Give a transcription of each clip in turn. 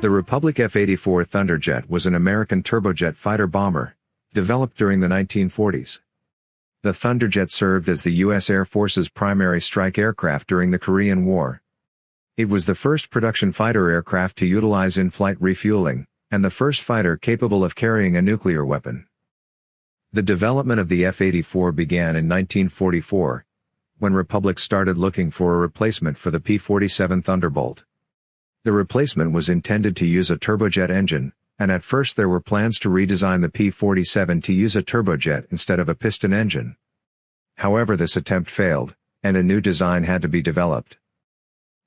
The Republic F-84 Thunderjet was an American turbojet fighter bomber, developed during the 1940s. The Thunderjet served as the U.S. Air Force's primary strike aircraft during the Korean War. It was the first production fighter aircraft to utilize in-flight refueling, and the first fighter capable of carrying a nuclear weapon. The development of the F-84 began in 1944, when Republic started looking for a replacement for the P-47 Thunderbolt. The replacement was intended to use a turbojet engine, and at first there were plans to redesign the P-47 to use a turbojet instead of a piston engine. However this attempt failed, and a new design had to be developed.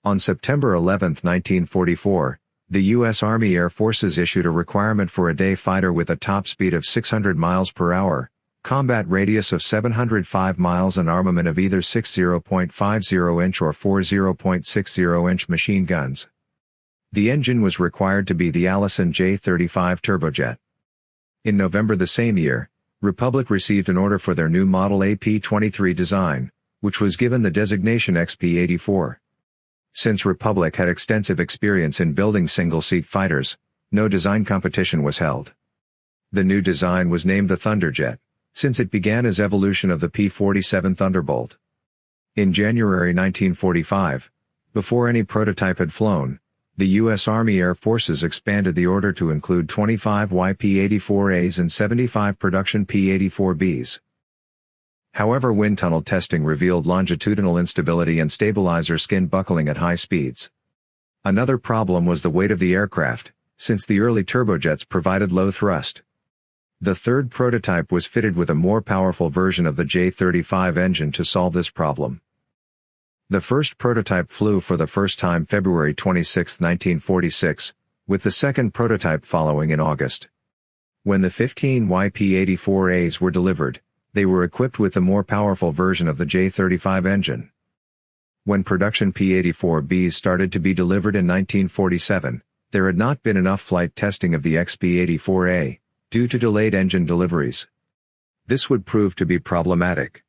On September 11, 1944, the U.S. Army Air Forces issued a requirement for a day fighter with a top speed of 600 miles per hour, combat radius of 705 miles and armament of either 60.50-inch or 40.60-inch machine guns. The engine was required to be the Allison J-35 turbojet. In November the same year, Republic received an order for their new model AP-23 design, which was given the designation XP-84. Since Republic had extensive experience in building single-seat fighters, no design competition was held. The new design was named the Thunderjet, since it began as evolution of the P-47 Thunderbolt. In January 1945, before any prototype had flown, the U.S. Army Air Forces expanded the order to include 25 YP-84As and 75 production P-84Bs. However wind tunnel testing revealed longitudinal instability and stabilizer skin buckling at high speeds. Another problem was the weight of the aircraft, since the early turbojets provided low thrust. The third prototype was fitted with a more powerful version of the J-35 engine to solve this problem. The first prototype flew for the first time February 26, 1946, with the second prototype following in August. When the 15 YP-84As were delivered, they were equipped with the more powerful version of the J-35 engine. When production P-84Bs started to be delivered in 1947, there had not been enough flight testing of the XP-84A, due to delayed engine deliveries. This would prove to be problematic.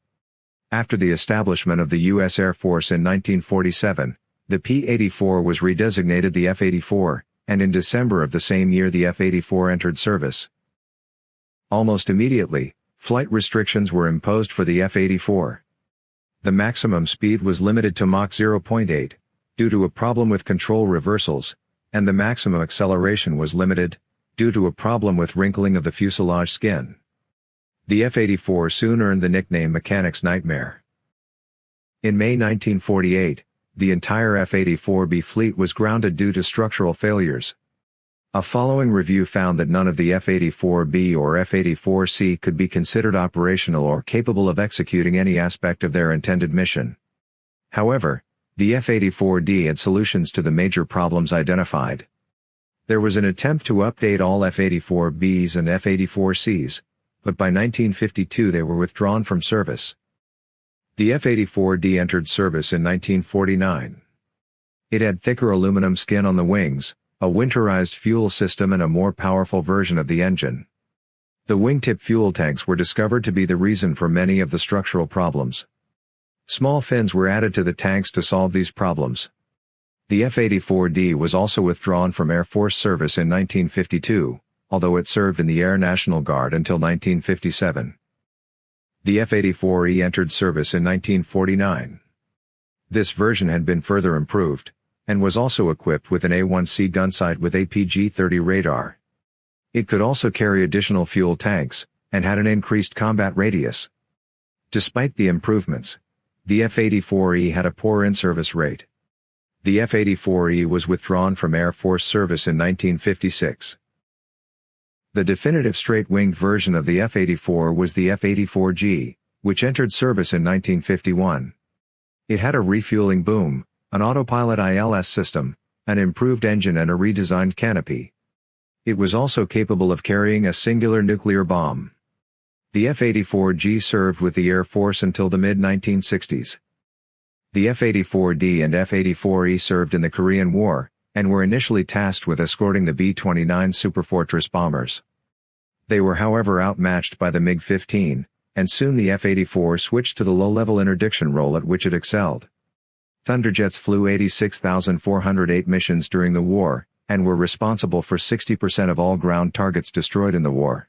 After the establishment of the U.S. Air Force in 1947, the P-84 was redesignated the F-84, and in December of the same year the F-84 entered service. Almost immediately, flight restrictions were imposed for the F-84. The maximum speed was limited to Mach 0.8, due to a problem with control reversals, and the maximum acceleration was limited, due to a problem with wrinkling of the fuselage skin. The F-84 soon earned the nickname Mechanic's Nightmare. In May 1948, the entire F-84B fleet was grounded due to structural failures. A following review found that none of the F-84B or F-84C could be considered operational or capable of executing any aspect of their intended mission. However, the F-84D had solutions to the major problems identified. There was an attempt to update all F-84Bs and F-84Cs, but by 1952 they were withdrawn from service. The F-84D entered service in 1949. It had thicker aluminum skin on the wings, a winterized fuel system and a more powerful version of the engine. The wingtip fuel tanks were discovered to be the reason for many of the structural problems. Small fins were added to the tanks to solve these problems. The F-84D was also withdrawn from Air Force service in 1952, although it served in the Air National Guard until 1957. The F-84E entered service in 1949. This version had been further improved, and was also equipped with an A-1C gunsight with APG-30 radar. It could also carry additional fuel tanks, and had an increased combat radius. Despite the improvements, the F-84E had a poor in-service rate. The F-84E was withdrawn from Air Force service in 1956. The definitive straight-winged version of the F-84 was the F-84G, which entered service in 1951. It had a refueling boom, an autopilot ILS system, an improved engine and a redesigned canopy. It was also capable of carrying a singular nuclear bomb. The F-84G served with the Air Force until the mid-1960s. The F-84D and F-84E served in the Korean War, and were initially tasked with escorting the B-29 Superfortress bombers. They were however outmatched by the MiG-15, and soon the F-84 switched to the low-level interdiction role at which it excelled. Thunderjets flew 86,408 missions during the war, and were responsible for 60% of all ground targets destroyed in the war.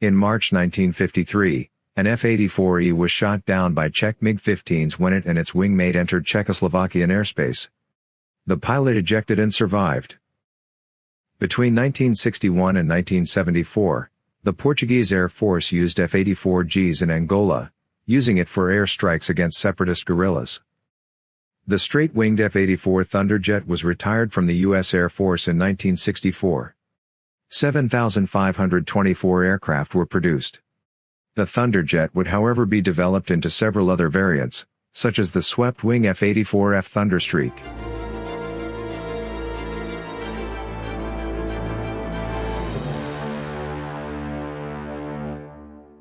In March 1953, an F-84E was shot down by Czech MiG-15s when it and its wingmate entered Czechoslovakian airspace. The pilot ejected and survived. Between 1961 and 1974, the Portuguese Air Force used F-84Gs in Angola, using it for air strikes against separatist guerrillas. The straight-winged F-84 Thunderjet was retired from the U.S. Air Force in 1964. 7,524 aircraft were produced. The Thunderjet would however be developed into several other variants, such as the swept-wing F-84F Thunderstreak.